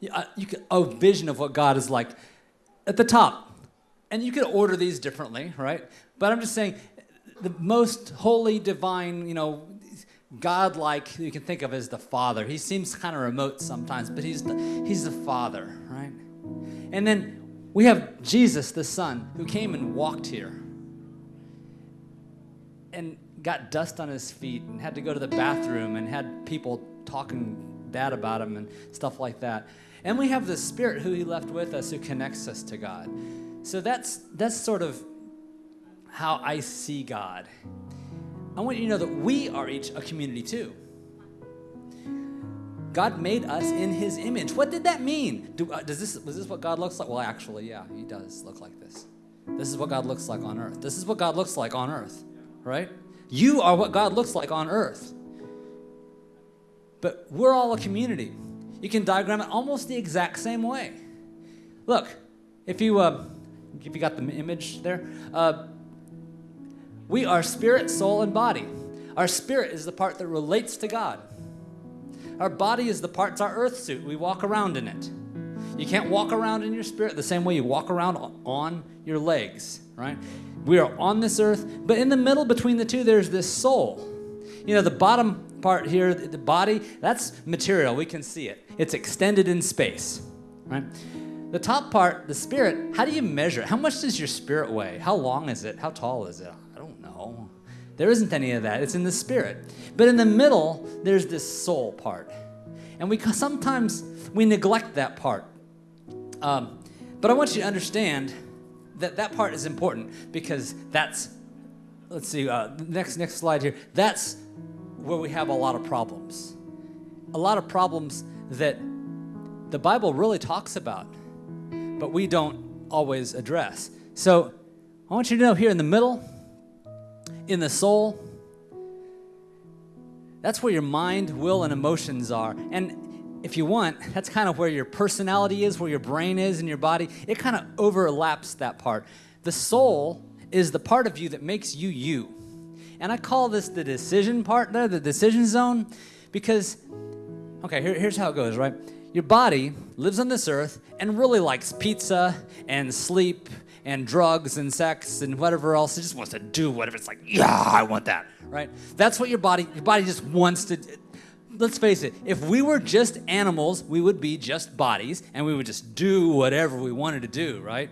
You, uh, could, a vision of what God is like at the top. And you could order these differently, right? But I'm just saying, the most holy, divine, you know, God-like you can think of as the Father. He seems kind of remote sometimes, but he's the, he's the Father, right? And then we have Jesus, the Son, who came and walked here and got dust on his feet and had to go to the bathroom and had people talking bad about him and stuff like that. And we have the Spirit who he left with us who connects us to God. So that's that's sort of how I see God. I want you to know that we are each a community too. God made us in His image. What did that mean? Do, uh, does this was this what God looks like? Well, actually, yeah, He does look like this. This is what God looks like on earth. This is what God looks like on earth, right? You are what God looks like on earth. But we're all a community. You can diagram it almost the exact same way. Look, if you uh, if you got the image there, uh, we are spirit, soul, and body. Our spirit is the part that relates to God. Our body is the part's our earth suit. We walk around in it. You can't walk around in your spirit the same way you walk around on your legs, right? We are on this earth, but in the middle between the two, there's this soul. You know, the bottom part here, the body, that's material. We can see it. It's extended in space, right? The top part, the spirit, how do you measure it? How much does your spirit weigh? How long is it? How tall is it? I don't know. There isn't any of that. It's in the spirit. But in the middle, there's this soul part. And we sometimes we neglect that part. Um, but I want you to understand that that part is important because that's let's see uh, next next slide here that's where we have a lot of problems a lot of problems that the bible really talks about but we don't always address so i want you to know here in the middle in the soul, that's where your mind, will, and emotions are. And if you want, that's kind of where your personality is, where your brain is and your body. It kind of overlaps that part. The soul is the part of you that makes you you. And I call this the decision part there, the decision zone, because, okay, here, here's how it goes, right? Your body lives on this earth and really likes pizza and sleep and drugs and sex and whatever else. It just wants to do whatever. It's like, yeah, I want that, right? That's what your body, your body just wants to. Do. Let's face it, if we were just animals, we would be just bodies and we would just do whatever we wanted to do, right?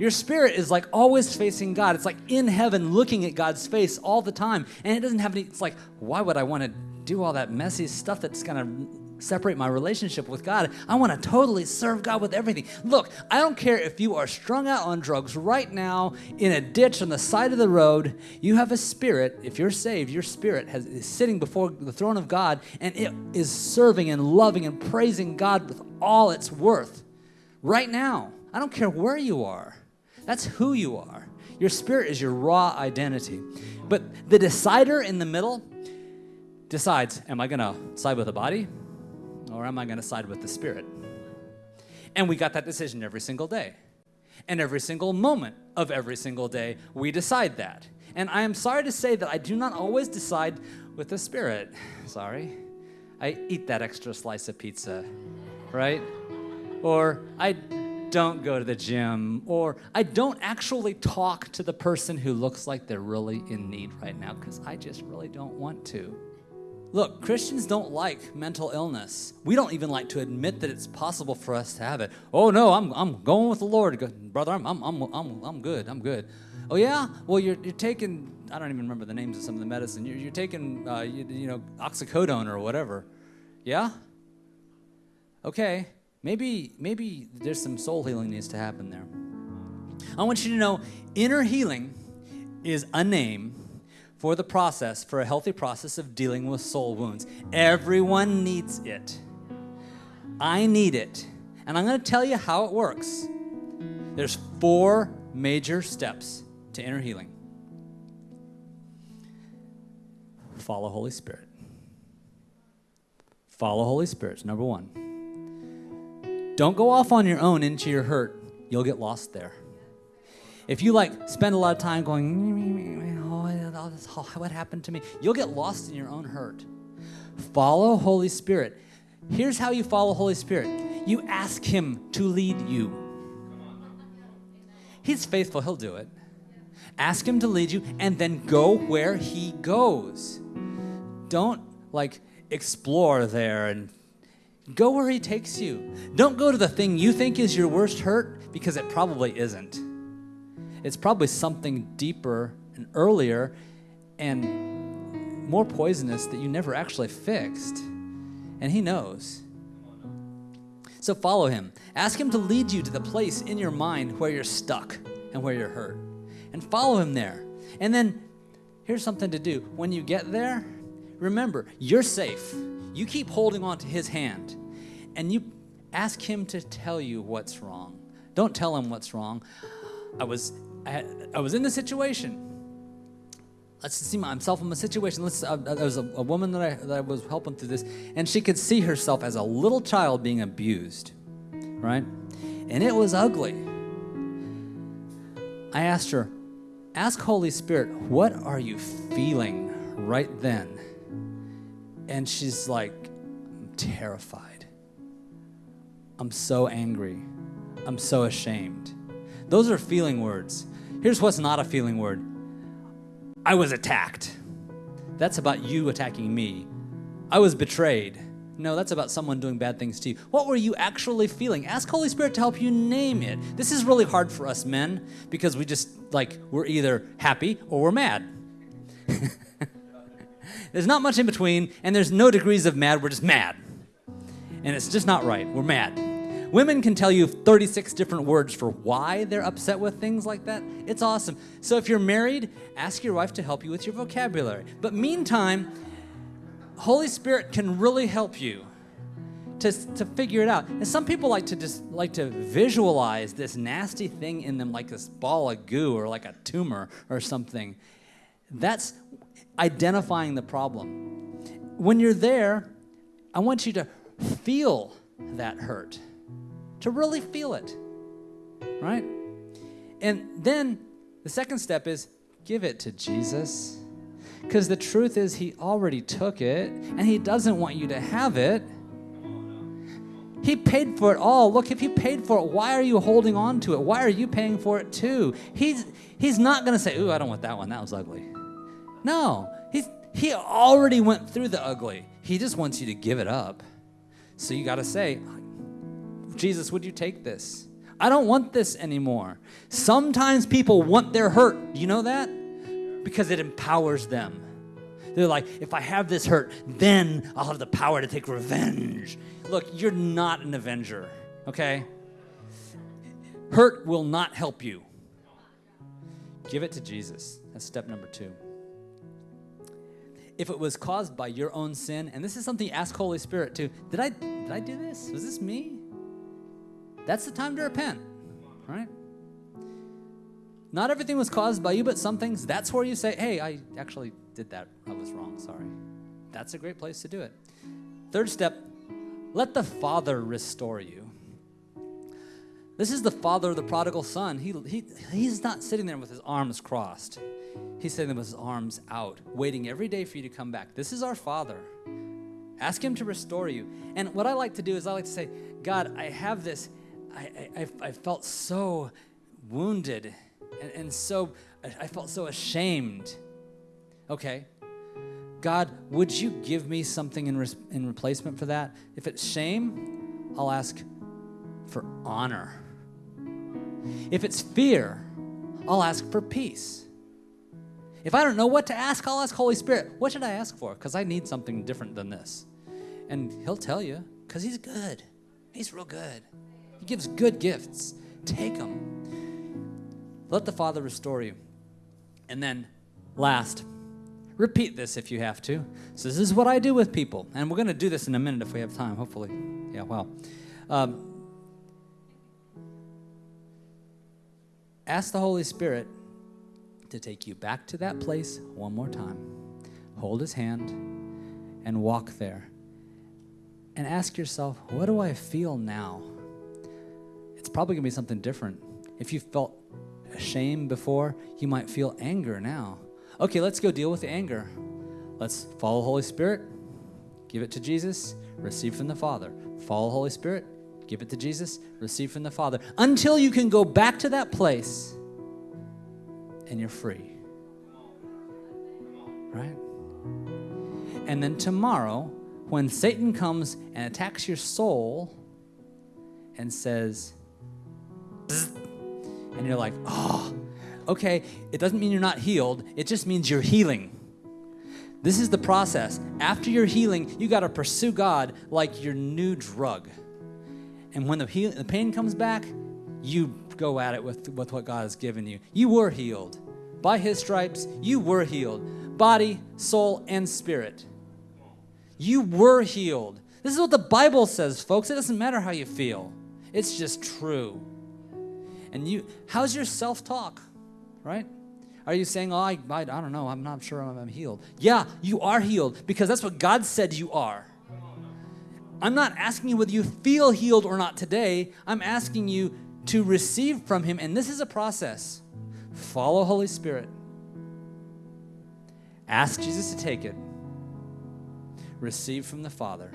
Your spirit is like always facing God. It's like in heaven looking at God's face all the time. And it doesn't have any, it's like, why would I want to do all that messy stuff that's going to separate my relationship with God. I want to totally serve God with everything. Look, I don't care if you are strung out on drugs right now in a ditch on the side of the road. You have a spirit. If you're saved, your spirit has, is sitting before the throne of God and it is serving and loving and praising God with all its worth right now. I don't care where you are. That's who you are. Your spirit is your raw identity. But the decider in the middle decides, am I going to side with the body or am I going to side with the Spirit? And we got that decision every single day. And every single moment of every single day, we decide that. And I am sorry to say that I do not always decide with the Spirit. Sorry. I eat that extra slice of pizza, right? Or I don't go to the gym, or I don't actually talk to the person who looks like they're really in need right now because I just really don't want to. Look, Christians don't like mental illness. We don't even like to admit that it's possible for us to have it. Oh no, I'm, I'm going with the Lord, brother. I'm, I'm, I'm, I'm, I'm good. I'm good. Oh yeah, well you're, you're taking I don't even remember the names of some of the medicine. You're, you're taking uh, you, you know oxycodone or whatever. Yeah. Okay, maybe maybe there's some soul healing needs to happen there. I want you to know inner healing is a name for the process, for a healthy process of dealing with soul wounds. Everyone needs it. I need it. And I'm going to tell you how it works. There's four major steps to inner healing. Follow Holy Spirit. Follow Holy Spirit, number one. Don't go off on your own into your hurt. You'll get lost there. If you like spend a lot of time going, oh, oh, what happened to me? You'll get lost in your own hurt. Follow Holy Spirit. Here's how you follow Holy Spirit you ask Him to lead you. He's faithful, He'll do it. Ask Him to lead you and then go where He goes. Don't like explore there and go where He takes you. Don't go to the thing you think is your worst hurt because it probably isn't. It's probably something deeper and earlier and more poisonous that you never actually fixed. And He knows. So follow Him. Ask Him to lead you to the place in your mind where you're stuck and where you're hurt. And follow Him there. And then here's something to do. When you get there, remember, you're safe. You keep holding on to His hand and you ask Him to tell you what's wrong. Don't tell Him what's wrong. I was, I, I was in the situation let's see myself in a situation. Let's, uh, there was a, a woman that I, that I was helping through this, and she could see herself as a little child being abused, right? And it was ugly. I asked her, Ask Holy Spirit, what are you feeling right then? And she's like, I'm terrified. I'm so angry. I'm so ashamed. Those are feeling words. Here's what's not a feeling word I was attacked. That's about you attacking me. I was betrayed. No, that's about someone doing bad things to you. What were you actually feeling? Ask Holy Spirit to help you name it. This is really hard for us men because we just like we're either happy or we're mad. there's not much in between, and there's no degrees of mad. We're just mad. And it's just not right. We're mad. Women can tell you 36 different words for why they're upset with things like that. It's awesome. So if you're married, ask your wife to help you with your vocabulary. But meantime, Holy Spirit can really help you to, to figure it out. And some people like to just like to visualize this nasty thing in them like this ball of goo or like a tumor or something. That's identifying the problem. When you're there, I want you to feel that hurt to really feel it, right? And then the second step is give it to Jesus. Because the truth is, He already took it and He doesn't want you to have it. He paid for it all. Look, if He paid for it, why are you holding on to it? Why are you paying for it too? He's, he's not going to say, Ooh, I don't want that one. That was ugly. No, he's, He already went through the ugly. He just wants you to give it up. So you got to say, Jesus, would you take this? I don't want this anymore. Sometimes people want their hurt. Do you know that? Because it empowers them. They're like, if I have this hurt, then I'll have the power to take revenge. Look, you're not an avenger, okay? Hurt will not help you. Give it to Jesus. That's step number two. If it was caused by your own sin, and this is something ask Holy Spirit to, did I did I do this? Was this me? That's the time to repent, right? Not everything was caused by you, but some things, that's where you say, hey, I actually did that. I was wrong. Sorry. That's a great place to do it. Third step, let the Father restore you. This is the father of the prodigal son. He, he, he's not sitting there with his arms crossed. He's sitting there with his arms out, waiting every day for you to come back. This is our Father. Ask Him to restore you. And what I like to do is I like to say, God, I have this I, I, I felt so wounded and, and so, I felt so ashamed. Okay. God, would you give me something in, res- in replacement for that? If it's shame, I'll ask for honor. If it's fear, I'll ask for peace. If I don't know what to ask, I'll ask Holy Spirit, what should I ask for? Because I need something different than this. And He'll tell you, because He's good. He's real good. He gives good gifts. Take them. Let the Father restore you. And then, last, repeat this if you have to. So, this is what I do with people. And we're going to do this in a minute if we have time, hopefully. Yeah, well. Um, ask the Holy Spirit to take you back to that place one more time. Hold his hand and walk there. And ask yourself, what do I feel now? Probably going to be something different. If you felt shame before, you might feel anger now. Okay, let's go deal with the anger. Let's follow Holy Spirit, give it to Jesus, receive from the Father. Follow Holy Spirit, Give it to Jesus, receive from the Father, until you can go back to that place and you're free. Right? And then tomorrow, when Satan comes and attacks your soul and says, and you're like, oh, okay, it doesn't mean you're not healed, it just means you're healing. This is the process. After your healing, you got to pursue God like your new drug. And when the, heal- the pain comes back, you go at it with, with what God has given you. You were healed. By His stripes, you were healed. Body, soul, and spirit. You were healed. This is what the Bible says, folks. It doesn't matter how you feel, it's just true. And you, how's your self talk, right? Are you saying, oh, I, I, I don't know, I'm not sure I'm, I'm healed? Yeah, you are healed because that's what God said you are. I'm not asking you whether you feel healed or not today. I'm asking you to receive from Him, and this is a process. Follow Holy Spirit. Ask Jesus to take it. Receive from the Father.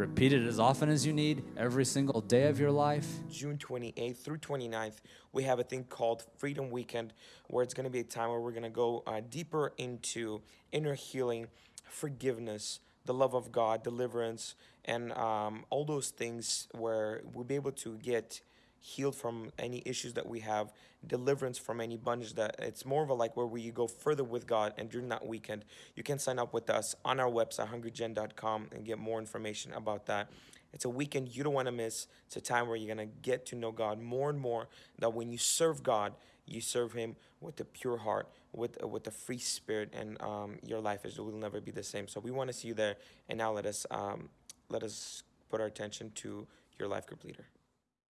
Repeat it as often as you need, every single day of your life. June 28th through 29th, we have a thing called Freedom Weekend, where it's going to be a time where we're going to go uh, deeper into inner healing, forgiveness, the love of God, deliverance, and um, all those things where we'll be able to get healed from any issues that we have, deliverance from any bondage that it's more of a like where we go further with God. And during that weekend, you can sign up with us on our website, hungrygen.com, and get more information about that. It's a weekend you don't want to miss. It's a time where you're going to get to know God more and more. That when you serve God, you serve Him with a pure heart, with with a free spirit, and um, your life is will never be the same. So we want to see you there. And now let us um, let us put our attention to your life group leader.